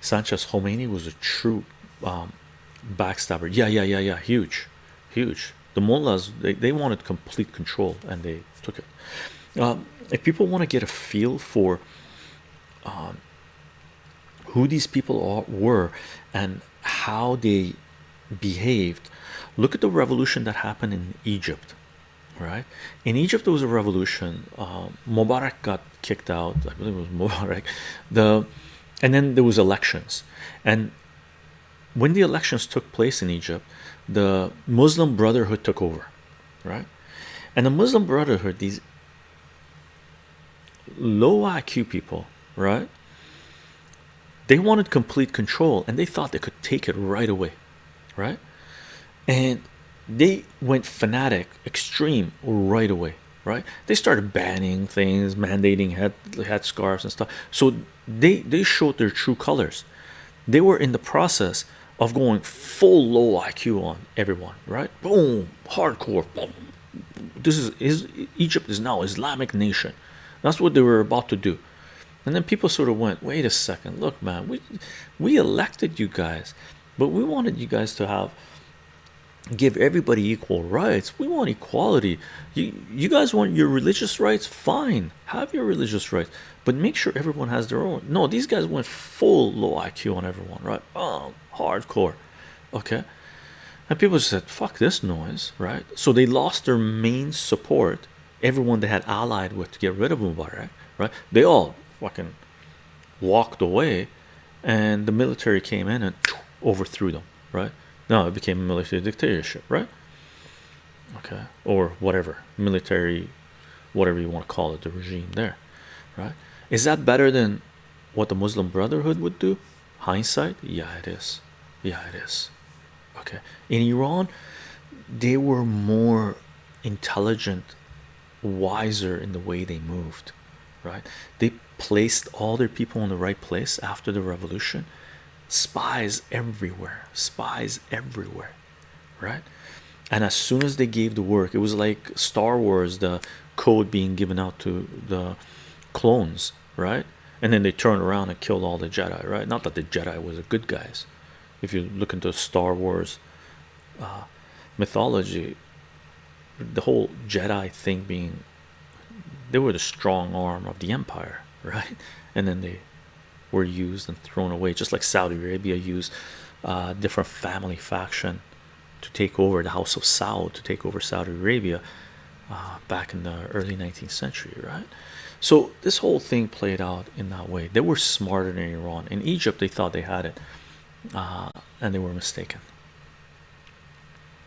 Sanchez Khomeini was a true um, backstabber. Yeah, yeah, yeah, yeah. Huge, huge. The mullahs they, they wanted complete control and they took it. Um, if people want to get a feel for um, who these people were and how they behaved, look at the revolution that happened in Egypt. Right in Egypt, there was a revolution. Uh, Mubarak got kicked out. I believe it was Mubarak. The and then there was elections, and when the elections took place in Egypt, the Muslim Brotherhood took over, right? And the Muslim Brotherhood, these low IQ people, right? They wanted complete control and they thought they could take it right away, right? And they went fanatic, extreme right away, right? They started banning things, mandating head head scarves and stuff. So they they showed their true colors. They were in the process of going full low IQ on everyone, right? Boom, hardcore. Boom. This is is Egypt is now Islamic nation. That's what they were about to do. And then people sort of went, wait a second, look, man, we we elected you guys, but we wanted you guys to have give everybody equal rights. We want equality. You you guys want your religious rights? Fine, have your religious rights, but make sure everyone has their own. No, these guys went full low IQ on everyone, right? Oh, hardcore. Okay. And people said, fuck this noise, right? So they lost their main support, everyone they had allied with to get rid of Mubarak, right? They all fucking walked away, and the military came in and overthrew them, right? Now it became a military dictatorship, right? Okay, or whatever military, whatever you want to call it, the regime there, right? Is that better than what the Muslim Brotherhood would do? Hindsight, yeah, it is. Yeah, it is. Okay, in Iran, they were more intelligent, wiser in the way they moved, right? They placed all their people in the right place after the revolution. Spies everywhere, spies everywhere, right? And as soon as they gave the work, it was like Star Wars, the code being given out to the clones, right? And then they turned around and killed all the Jedi, right? Not that the Jedi was the good guys. If you look into Star Wars uh, mythology, the whole Jedi thing being they were the strong arm of the empire, right? And then they were used and thrown away, just like Saudi Arabia used uh, different family faction to take over the House of Saud to take over Saudi Arabia uh, back in the early 19th century, right? So this whole thing played out in that way. They were smarter than Iran. In Egypt, they thought they had it, uh, and they were mistaken.